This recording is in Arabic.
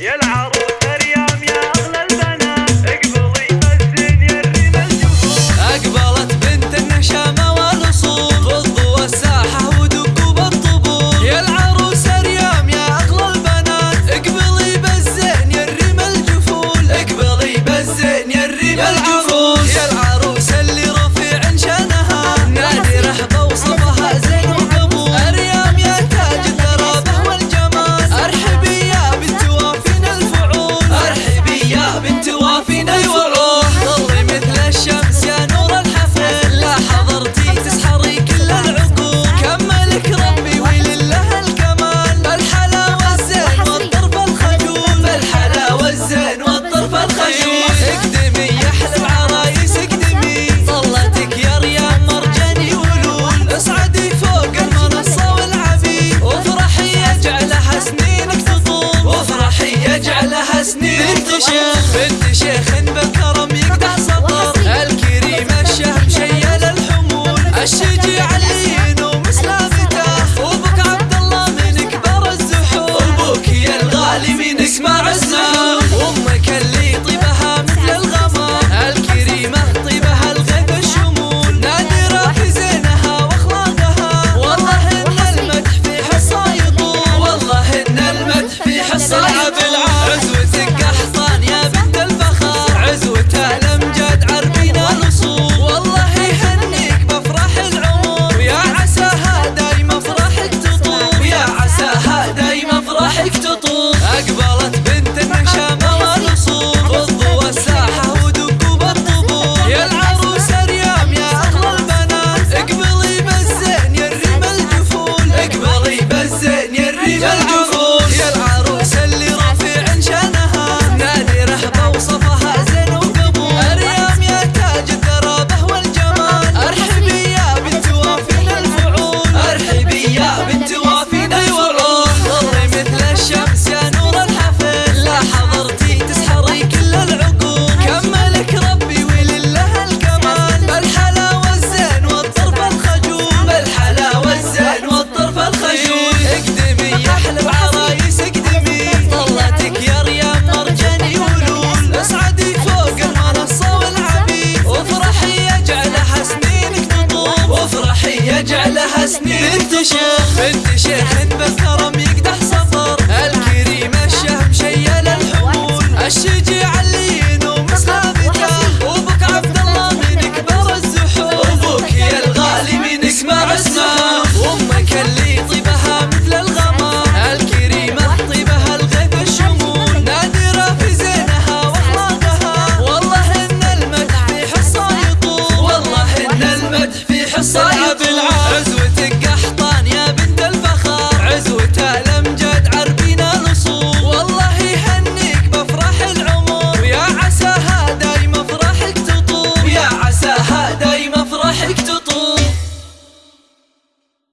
يا شيخ بالكرم tak balat بس بنت شيخ. بنت شيخ. بس كرم يقدح صفر الكريم الشهم مشيل الحمول. الشجيع اللي ينوم ثابته وبك عبد الله من كبر الزحول. وبك يا الغالي من ما عسنا وأمك اللي طيبها مثل الغمر الكريمه طيبها الغيب الشمول. نادرة في زينها وأخلاقها. والله إن المدح في حصه يطول. والله إن المدح في حصه